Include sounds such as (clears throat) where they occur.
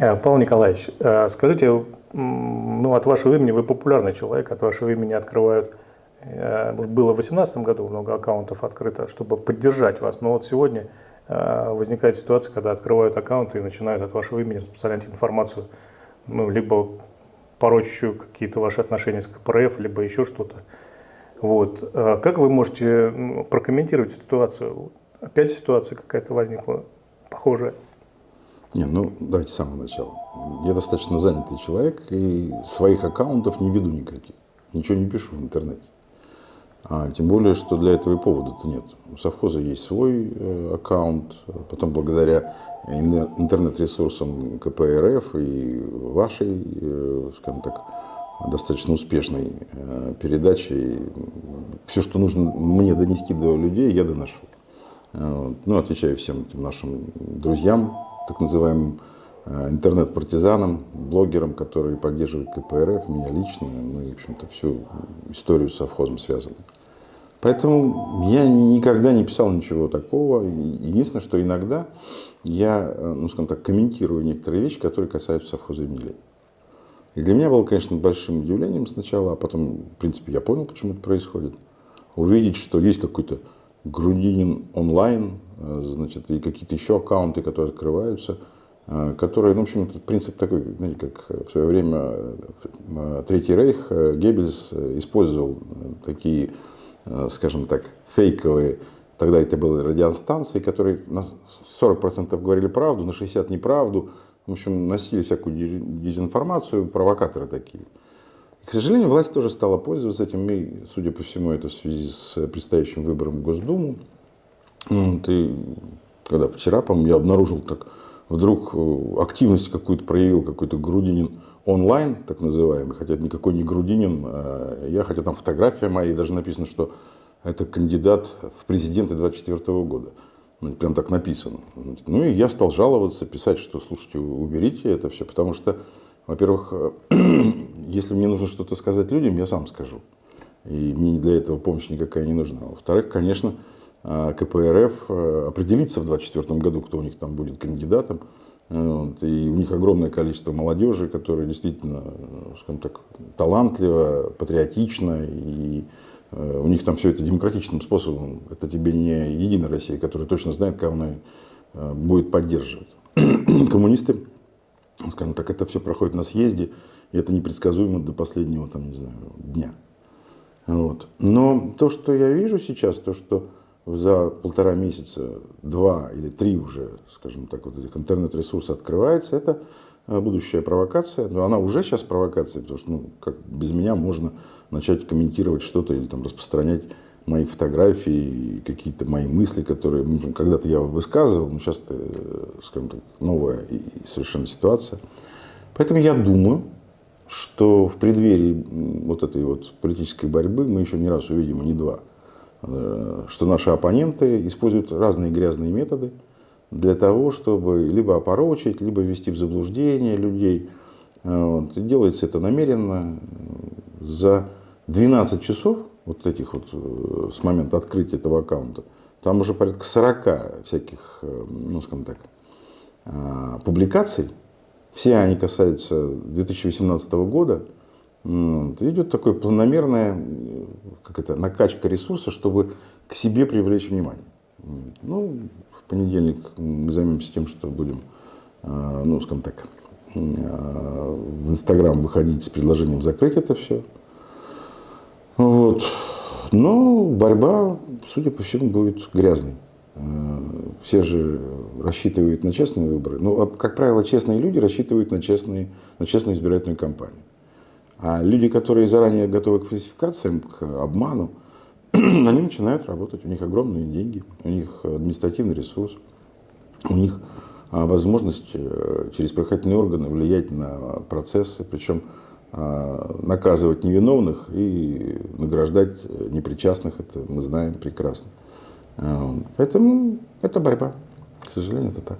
Э, Павел Николаевич, э, скажите, ну, от вашего имени вы популярный человек, от вашего имени открывают, э, было в 2018 году много аккаунтов открыто, чтобы поддержать вас, но вот сегодня возникает ситуация, когда открывают аккаунты и начинают от вашего имени распространять информацию, ну, либо порочащую какие-то ваши отношения с КПРФ, либо еще что-то. Вот. Как вы можете прокомментировать ситуацию? Опять ситуация какая-то возникла похожая? Не, ну давайте с самого начала. Я достаточно занятый человек и своих аккаунтов не веду никаких. Ничего не пишу в интернете. А тем более, что для этого и повода-то нет. У совхоза есть свой э, аккаунт, потом благодаря интернет-ресурсам КПРФ и вашей, э, скажем так, достаточно успешной э, передачей, все, что нужно мне донести до людей, я доношу. Э, ну, отвечаю всем нашим друзьям, так называемым э, интернет-партизанам, блогерам, которые поддерживают КПРФ, меня лично, ну и, в общем-то, всю историю с совхозом связаны. Поэтому я никогда не писал ничего такого. Единственное, что иногда я, э, ну, скажем так, комментирую некоторые вещи, которые касаются совхоза имени И для меня было, конечно, большим удивлением сначала, а потом, в принципе, я понял, почему это происходит. Увидеть, что есть какой-то Грудинин онлайн, значит, и какие-то еще аккаунты, которые открываются, э, которые, ну, в общем, принцип такой, знаете, как в свое время э, Третий Рейх, Геббельс использовал такие, скажем так, фейковые, тогда это были радиостанции, которые на 40% говорили правду, на 60% неправду, в общем, носили всякую дезинформацию, провокаторы такие. К сожалению, власть тоже стала пользоваться этим, и, судя по всему, это в связи с предстоящим выбором в Госдуму. Вот, и когда вчера, по-моему, я обнаружил, так вдруг э, активность какую-то проявил какой-то Грудинин онлайн, так называемый, хотя это никакой не Грудинин, а я, хотя там фотография моя, и даже написано, что это кандидат в президенты 24 года. Ну, прям так написано. Ну и я стал жаловаться, писать, что, слушайте, уберите это все, потому что во-первых, (clears throat) если мне нужно что-то сказать людям, я сам скажу. И мне для этого помощь никакая не нужна. Во-вторых, конечно, КПРФ э, определится в 2024 году, кто у них там будет кандидатом. Вот, и у них огромное количество молодежи, которая действительно, скажем так, талантлива, патриотична. И э, у них там все это демократичным способом. Это тебе не Единая Россия, которая точно знает, кого она э, будет поддерживать. (clears throat) Коммунисты скажем так, это все проходит на съезде, и это непредсказуемо до последнего, там, не знаю, дня. Вот. Но то, что я вижу сейчас, то, что за полтора месяца, два или три уже, скажем так, вот этих интернет-ресурсов открывается, это э, будущая провокация. Но она уже сейчас провокация, потому что ну, как без меня можно начать комментировать что-то или там распространять мои фотографии, какие-то мои мысли, которые ну, когда-то я высказывал, но сейчас это, скажем так, новая и совершенно ситуация. Поэтому я думаю, что в преддверии вот этой вот политической борьбы мы еще не раз увидим, а не два, э, что наши оппоненты используют разные грязные методы для того, чтобы либо опорочить, либо ввести в заблуждение людей. Вот. И делается это намеренно. За 12 часов вот этих вот э, с момента открытия этого аккаунта, там уже порядка 40 всяких, э, ну скажем так, э, публикаций. Все они касаются 2018 года. Идет такое планомерная как это, накачка ресурса, чтобы к себе привлечь внимание. Ну, в понедельник мы займемся тем, что будем, ну, скажем так, в Инстаграм выходить с предложением закрыть это все. Вот. Но борьба, судя по всему, будет грязной. Э, все же рассчитывают на честные выборы. Но, ну, а, как правило, честные люди рассчитывают на, честные, на честную избирательную кампанию. А люди, которые заранее готовы к фальсификациям, к обману, (clears throat) они начинают работать. У них огромные деньги, у них административный ресурс, у них а, возможность э, через правоохранительные органы влиять на процессы. Причем а, наказывать невиновных и награждать непричастных, это мы знаем прекрасно. А, поэтому это борьба. К сожалению, это так.